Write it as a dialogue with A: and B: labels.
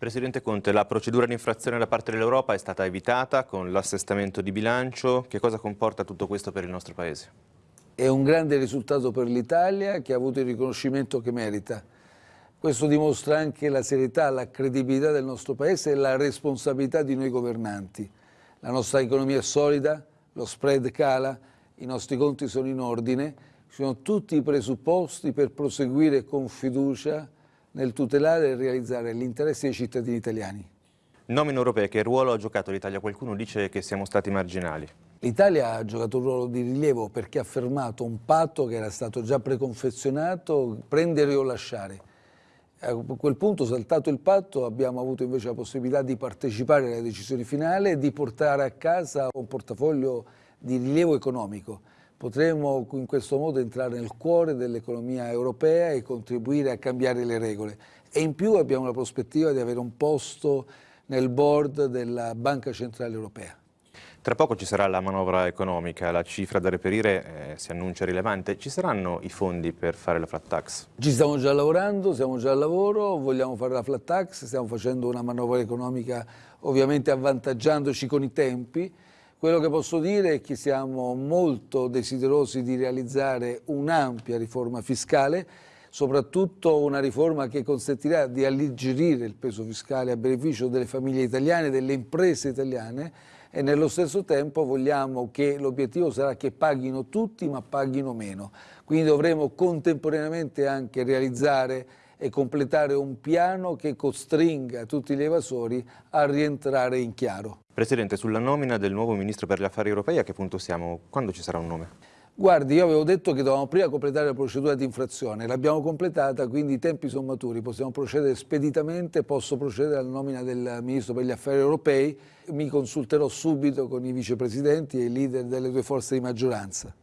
A: Presidente Conte, la procedura di infrazione da parte dell'Europa è stata evitata con l'assestamento di bilancio. Che cosa comporta tutto questo per il nostro Paese?
B: È un grande risultato per l'Italia che ha avuto il riconoscimento che merita. Questo dimostra anche la serietà, la credibilità del nostro Paese e la responsabilità di noi governanti. La nostra economia è solida, lo spread cala, i nostri conti sono in ordine, ci sono tutti i presupposti per proseguire con fiducia nel tutelare e realizzare gli interessi dei cittadini italiani.
A: Nomine europee, che ruolo ha giocato l'Italia? Qualcuno dice che siamo stati marginali.
B: L'Italia ha giocato un ruolo di rilievo perché ha fermato un patto che era stato già preconfezionato, prendere o lasciare. A quel punto, saltato il patto, abbiamo avuto invece la possibilità di partecipare alle decisioni finali e di portare a casa un portafoglio di rilievo economico. Potremo in questo modo entrare nel cuore dell'economia europea e contribuire a cambiare le regole. E in più abbiamo la prospettiva di avere un posto nel board della Banca Centrale Europea.
A: Tra poco ci sarà la manovra economica, la cifra da reperire eh, si annuncia rilevante. Ci saranno i fondi per fare la flat tax?
B: Ci stiamo già lavorando, siamo già al lavoro, vogliamo fare la flat tax, stiamo facendo una manovra economica ovviamente avvantaggiandoci con i tempi. Quello che posso dire è che siamo molto desiderosi di realizzare un'ampia riforma fiscale, soprattutto una riforma che consentirà di alleggerire il peso fiscale a beneficio delle famiglie italiane, delle imprese italiane e nello stesso tempo vogliamo che l'obiettivo sarà che paghino tutti ma paghino meno. Quindi dovremo contemporaneamente anche realizzare e completare un piano che costringa tutti gli evasori a rientrare in chiaro.
A: Presidente, sulla nomina del nuovo Ministro per gli Affari Europei a che punto siamo? Quando ci sarà un nome?
B: Guardi, io avevo detto che dovevamo prima completare la procedura di infrazione, l'abbiamo completata, quindi i tempi sono maturi, possiamo procedere speditamente, posso procedere alla nomina del Ministro per gli Affari Europei, mi consulterò subito con i vicepresidenti e i leader delle due forze di maggioranza.